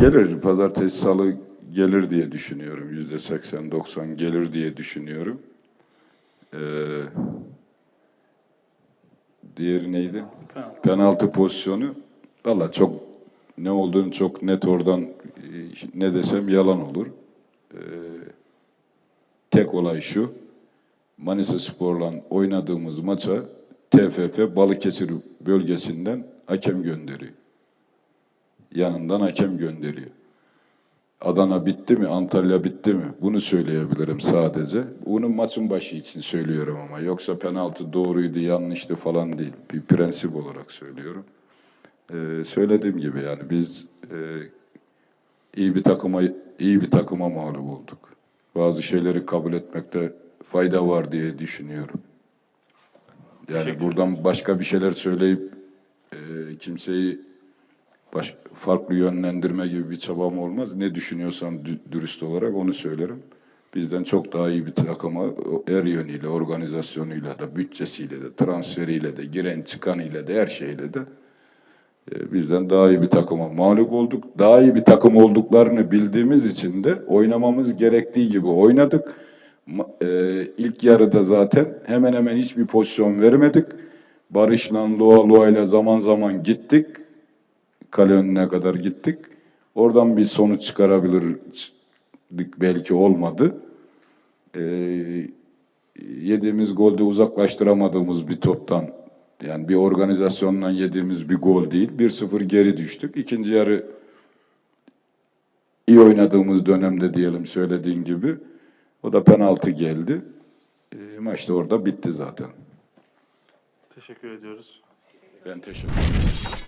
Gelir. Pazartesi, salı gelir diye düşünüyorum. Yüzde 80-90 gelir diye düşünüyorum. Ee, diğeri neydi? Penaltı. Penaltı pozisyonu. Valla çok ne olduğunu çok net oradan e, ne desem yalan olur. Ee, tek olay şu. Manisa Spor'la oynadığımız maça TFF Balıkesir bölgesinden hakem gönderiyor. Yanından hakem gönderiyor. Adana bitti mi, Antalya bitti mi? Bunu söyleyebilirim sadece. Bunu maçın başı için söylüyorum ama. Yoksa penaltı doğruydu, yanlıştı falan değil. Bir prensip olarak söylüyorum. Ee, söylediğim gibi yani biz e, iyi bir takıma iyi bir takıma mağlup olduk. Bazı şeyleri kabul etmekte fayda var diye düşünüyorum. Yani buradan başka bir şeyler söyleyip e, kimseyi baş, farklı yönlendirme gibi bir çabam olmaz. Ne düşünüyorsam dü- dürüst olarak onu söylerim. Bizden çok daha iyi bir takıma her yönüyle, organizasyonuyla da, bütçesiyle de, transferiyle de, giren çıkanıyla da, her şeyle de e, bizden daha iyi bir takıma mağlup olduk. Daha iyi bir takım olduklarını bildiğimiz için de oynamamız gerektiği gibi oynadık. E, ilk yarıda zaten hemen hemen hiçbir pozisyon vermedik. Barış'la, Loa Loa'yla zaman zaman gittik. Kale önüne kadar gittik. Oradan bir sonuç çıkarabilirdik belki olmadı. E, yediğimiz golde uzaklaştıramadığımız bir toptan yani bir organizasyondan yediğimiz bir gol değil. 1-0 geri düştük. İkinci yarı iyi oynadığımız dönemde diyelim söylediğin gibi o da penaltı geldi. E, maç da orada bitti zaten. Teşekkür ediyoruz. Ben teşekkür ederim.